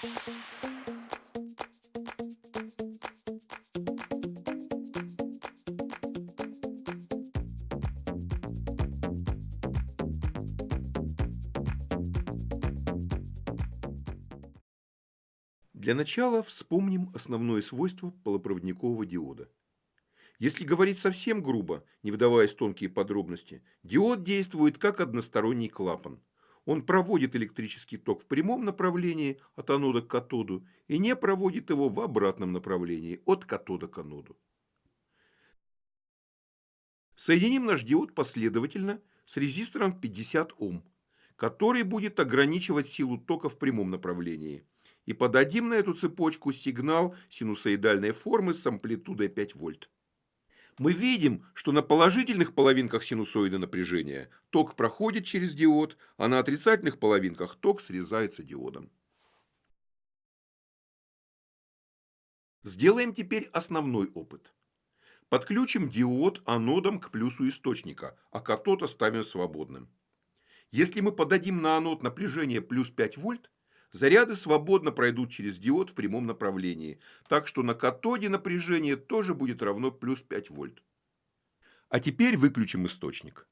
Для начала вспомним основное свойство полупроводникового диода. Если говорить совсем грубо, не вдаваясь в тонкие подробности, диод действует как односторонний клапан. Он проводит электрический ток в прямом направлении от анода к катоду и не проводит его в обратном направлении от катода к аноду. Соединим наш диод последовательно с резистором 50 Ом, который будет ограничивать силу тока в прямом направлении – и подадим на эту цепочку сигнал синусоидальной формы с амплитудой 5 вольт. Мы видим, что на положительных половинках синусоида напряжения ток проходит через диод, а на отрицательных половинках ток срезается диодом. Сделаем теперь основной опыт. Подключим диод анодом к плюсу источника, а катод оставим свободным. Если мы подадим на анод напряжение плюс 5 вольт, Заряды свободно пройдут через диод в прямом направлении, так что на катоде напряжение тоже будет равно плюс 5 вольт. А теперь выключим источник.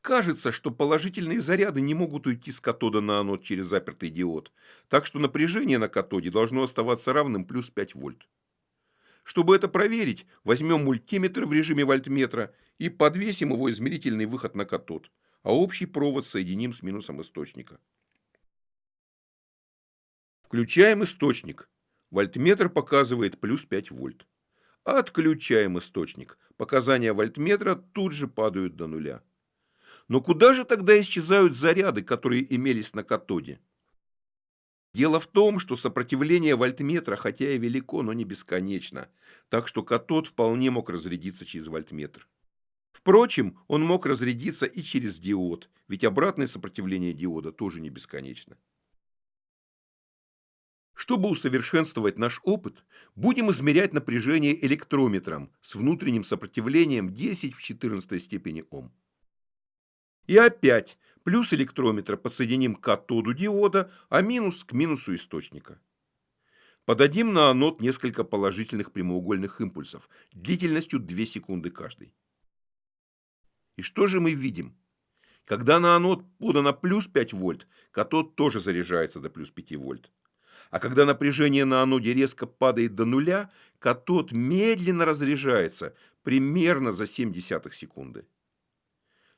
Кажется, что положительные заряды не могут уйти с катода на анод через запертый диод, так что напряжение на катоде должно оставаться равным плюс 5 вольт. Чтобы это проверить, возьмем мультиметр в режиме вольтметра и подвесим его измерительный выход на катод, а общий провод соединим с минусом источника. Включаем источник. Вольтметр показывает плюс 5 вольт. Отключаем источник. Показания вольтметра тут же падают до нуля. Но куда же тогда исчезают заряды, которые имелись на катоде? Дело в том, что сопротивление вольтметра, хотя и велико, но не бесконечно, так что катод вполне мог разрядиться через вольтметр. Впрочем, он мог разрядиться и через диод, ведь обратное сопротивление диода тоже не бесконечно. Чтобы усовершенствовать наш опыт, будем измерять напряжение электрометром с внутренним сопротивлением 10 в 14 степени Ом. И опять плюс электрометра подсоединим к катоду диода, а минус к минусу источника. Подадим на анод несколько положительных прямоугольных импульсов длительностью 2 секунды каждый. И что же мы видим? Когда на анод подано плюс 5 вольт, катод тоже заряжается до плюс 5 вольт. А когда напряжение на аноде резко падает до нуля, катод медленно разряжается примерно за 0,7 секунды.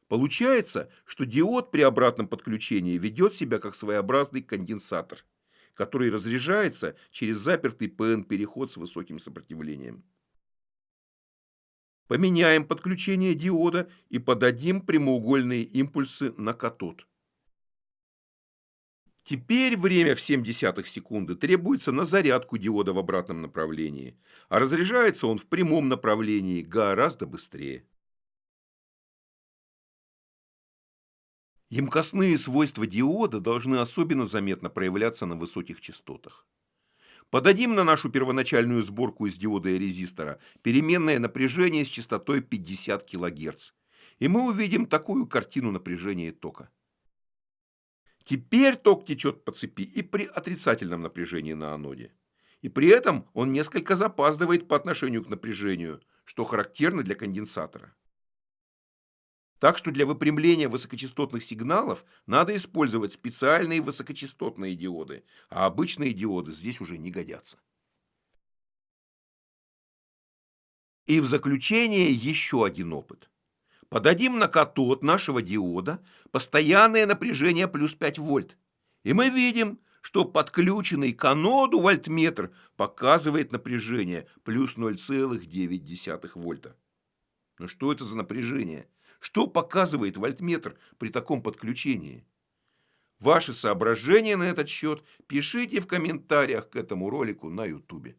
Получается, что диод при обратном подключении ведет себя как своеобразный конденсатор, который разряжается через запертый ПН-переход с высоким сопротивлением. Поменяем подключение диода и подадим прямоугольные импульсы на катод. Теперь время в 0,7 секунды требуется на зарядку диода в обратном направлении, а разряжается он в прямом направлении гораздо быстрее. Емкостные свойства диода должны особенно заметно проявляться на высоких частотах. Подадим на нашу первоначальную сборку из диода и резистора переменное напряжение с частотой 50 кГц, и мы увидим такую картину напряжения тока. Теперь ток течет по цепи и при отрицательном напряжении на аноде. И при этом он несколько запаздывает по отношению к напряжению, что характерно для конденсатора. Так что для выпрямления высокочастотных сигналов надо использовать специальные высокочастотные диоды, а обычные диоды здесь уже не годятся. И в заключение еще один опыт. Подадим на катод нашего диода постоянное напряжение плюс 5 вольт. И мы видим, что подключенный к аноду вольтметр показывает напряжение плюс 0,9 вольта. Но что это за напряжение? Что показывает вольтметр при таком подключении? Ваши соображения на этот счет пишите в комментариях к этому ролику на YouTube.